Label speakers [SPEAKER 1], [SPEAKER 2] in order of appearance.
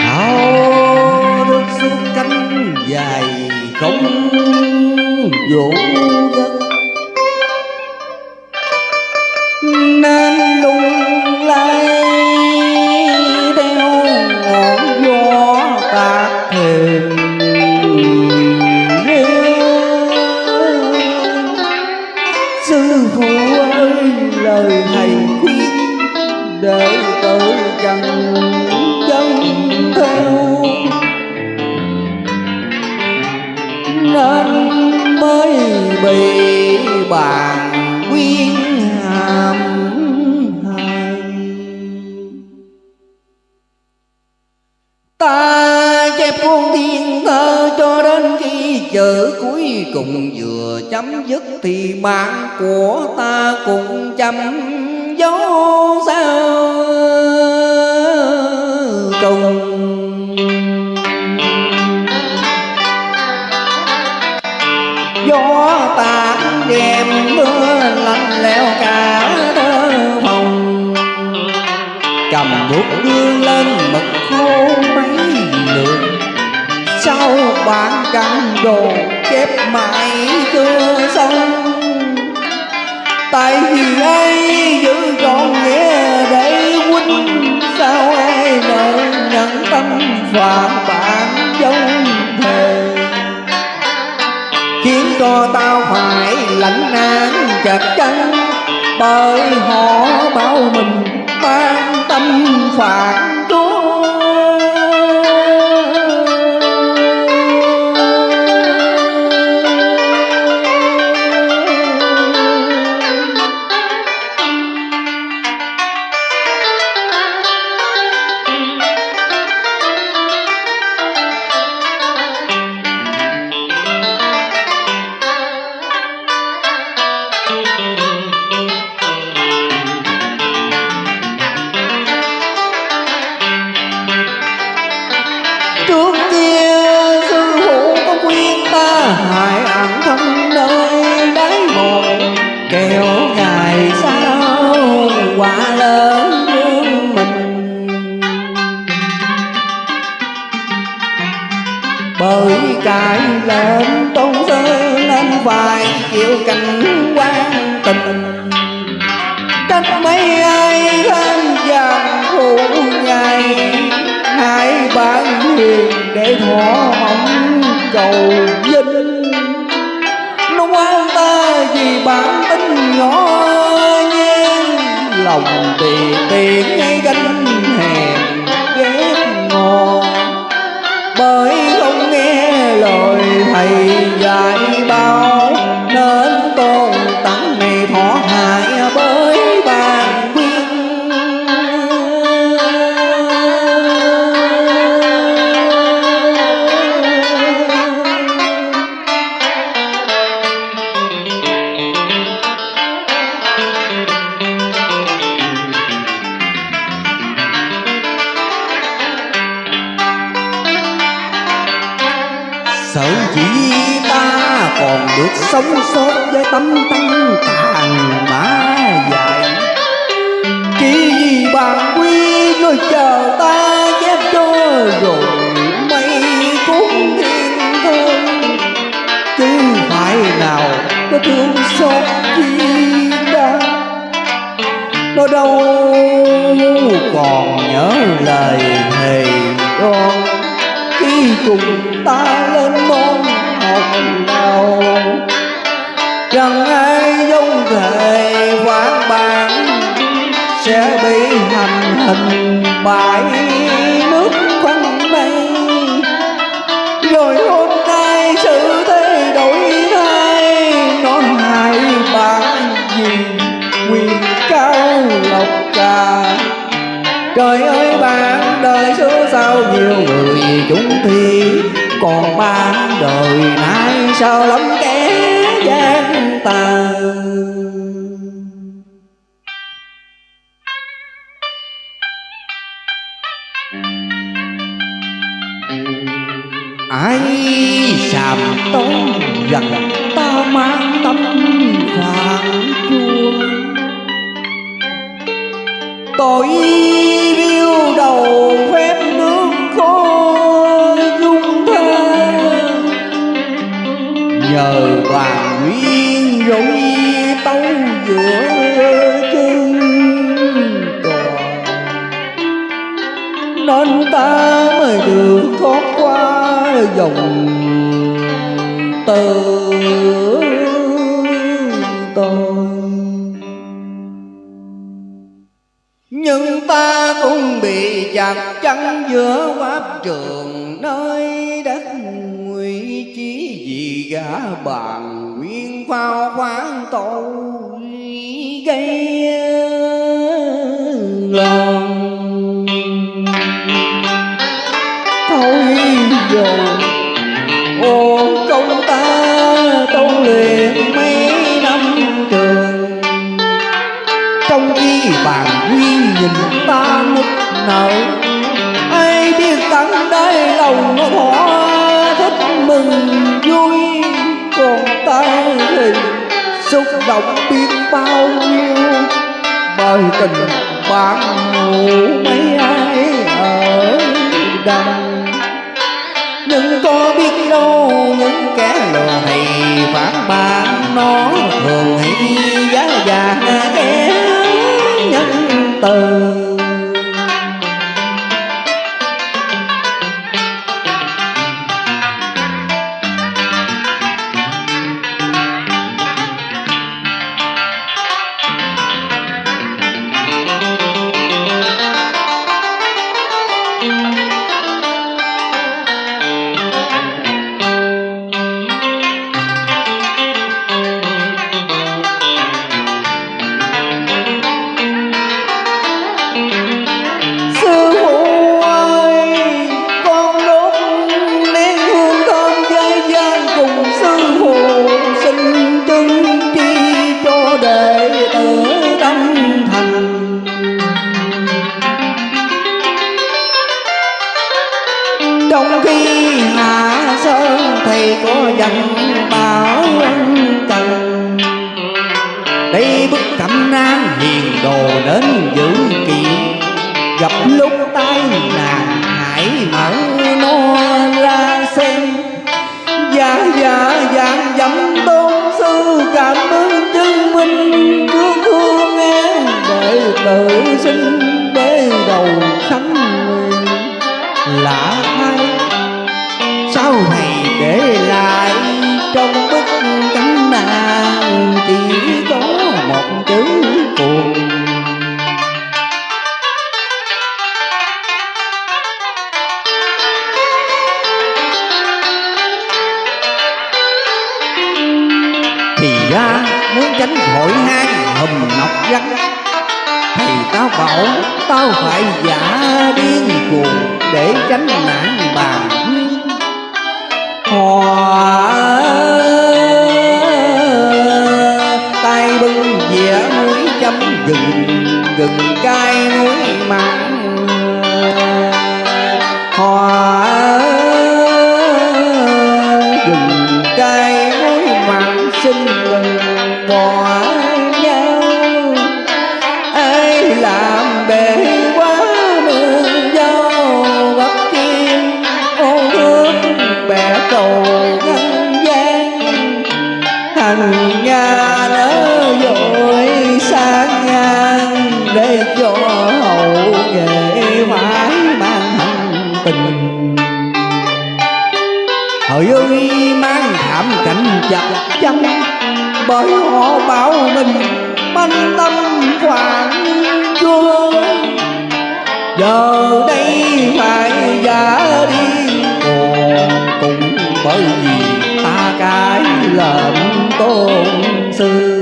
[SPEAKER 1] áo đốt suốt cánh dài không vũ giấc chữ cuối cùng vừa chấm dứt thì mạng của ta cũng chấm dấu sao cùng gió tàn đêm mưa lạnh lẽo cả thơ phòng. Cầm bút đưa lên mực khô mấy lượt sau bạn căn đồ chép mãi chưa xong tại vì ai giữ trọn nghĩa để huynh sao ai nợ nhận tâm và bạn dông thề. Khiến cho tao phải lãnh nạn chặt chân bởi họ bảo mình mang tâm phản phải cảnh quan tình cách mấy ai tham vàng phụ ngày hai bản hiền để thỏa mong cầu vinh. Nó quan ta vì bản tính nhỏ nhen lòng tì tiền ngay gánh hèn ghét ngò bởi không nghe lời thầy dạy Sợ chỉ ta còn được sống sót với tâm tăng tàn mã dài Chỉ vì bàn quy nơi chờ ta chép cho rồi mây cuốn thiên thương Chứ phải nào có thương xót chi ta? Nó đâu còn nhớ lời thầy đoan cùng ta lên môn học đầu. Chẳng ai giống thể quán bản Sẽ bị hành hình bãi nước quanh mây. Rồi hôm nay sự thế đổi thay Nó hại bạn gì quyền cao lộc trà. Trời ơi sao lắm kẻ gian tàn? Ai sàm tốn gần ta mang tâm phản chua tội rỗi tấu giữa chân toàn nên ta mới được thoát qua dòng từ tôi nhưng ta cũng bị chặt chắn giữa pháp trường, nơi đất nguy chí vì gã bàn phao khoáng tội gây lòng. Thôi rồi ô công ta tu luyện mấy năm trường trong khi bàn duyên nhìn ta nức nở động biết bao nhiêu? Bởi tình bạn ngủ mấy ai ở đằng nhưng có biết đâu, những kẻ lừa này phản bạn nó thường hay giá vàng kẻ nhân từ. Thầy bao tao phải giả điên cuồng để tránh nạn bàn hòa thằng nga nỡ dội sang ngang để cho hậu nghệ mãi mang hành tình. Hỡi ơi, mang thảm cảnh chặt chắn, Bởi họ bảo mình manh tâm hoàng chúa. Giờ đây phải giả đi, Còn cũng bởi vì cái lệnh tôn sư.